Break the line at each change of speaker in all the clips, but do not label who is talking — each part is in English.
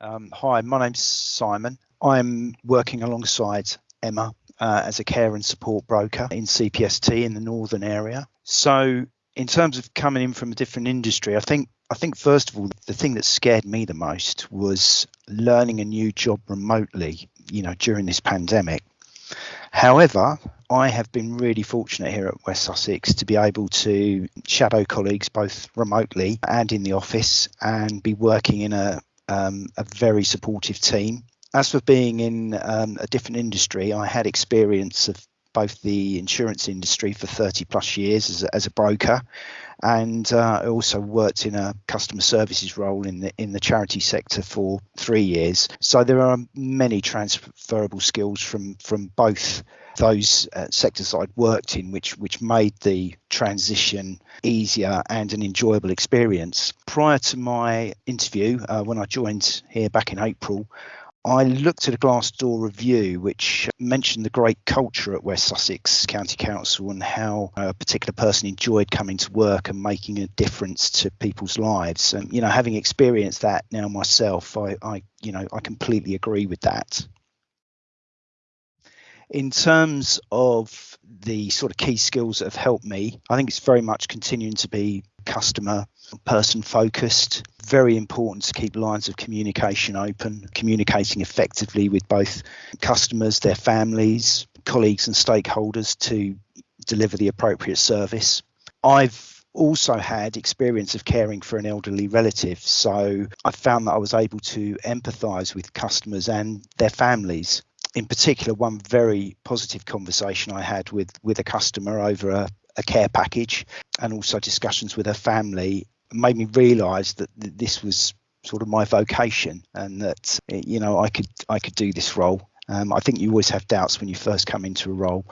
Um, hi, my name's Simon. I'm working alongside Emma uh, as a care and support broker in CPST in the northern area. So, in terms of coming in from a different industry, I think I think first of all the thing that scared me the most was learning a new job remotely. You know, during this pandemic. However, I have been really fortunate here at West Sussex to be able to shadow colleagues both remotely and in the office and be working in a, um, a very supportive team. As for being in um, a different industry, I had experience of both the insurance industry for 30 plus years as a, as a broker and uh, I also worked in a customer services role in the in the charity sector for three years. So there are many transferable skills from from both those uh, sectors I'd worked in, which which made the transition easier and an enjoyable experience. Prior to my interview, uh, when I joined here back in April, I looked at a Glassdoor review which mentioned the great culture at West Sussex County Council and how a particular person enjoyed coming to work and making a difference to people's lives. And you know, having experienced that now myself, I, I you know, I completely agree with that. In terms of the sort of key skills that have helped me, I think it's very much continuing to be customer person focused. Very important to keep lines of communication open, communicating effectively with both customers, their families, colleagues, and stakeholders to deliver the appropriate service. I've also had experience of caring for an elderly relative, so I found that I was able to empathise with customers and their families. In particular, one very positive conversation I had with with a customer over a, a care package and also discussions with her family made me realise that this was sort of my vocation and that you know I could I could do this role. Um, I think you always have doubts when you first come into a role,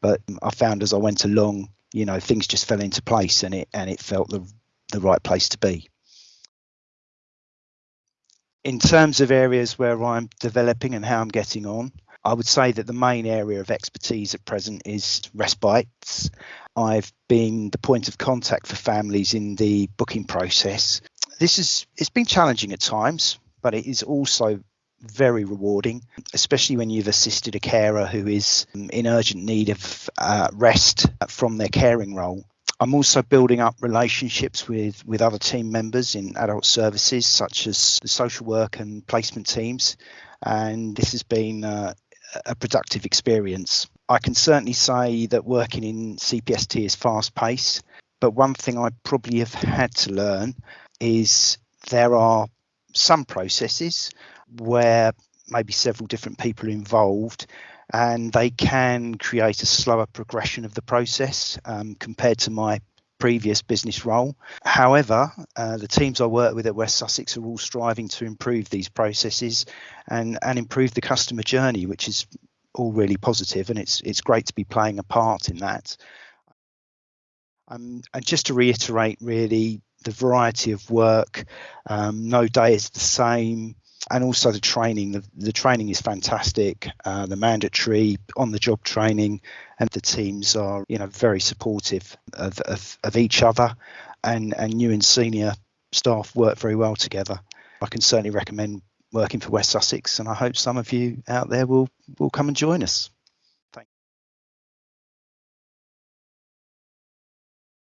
but I found as I went along, you know, things just fell into place and it and it felt the the right place to be. In terms of areas where I'm developing and how I'm getting on, I would say that the main area of expertise at present is respites. I've been the point of contact for families in the booking process. This is it's been challenging at times, but it is also very rewarding, especially when you've assisted a carer who is in urgent need of uh, rest from their caring role. I'm also building up relationships with, with other team members in adult services, such as the social work and placement teams. And this has been a productive experience. I can certainly say that working in CPST is fast paced, but one thing I probably have had to learn is there are some processes where maybe several different people are involved and they can create a slower progression of the process um, compared to my previous business role. However, uh, the teams I work with at West Sussex are all striving to improve these processes and, and improve the customer journey, which is all really positive, and it's it's great to be playing a part in that. Um, and just to reiterate, really, the variety of work, um, no day is the same and also the training. The, the training is fantastic. Uh, the mandatory on the job training, and the teams are you know very supportive of, of, of each other, and and new and senior staff work very well together. I can certainly recommend working for West Sussex, and I hope some of you out there will will come and join us.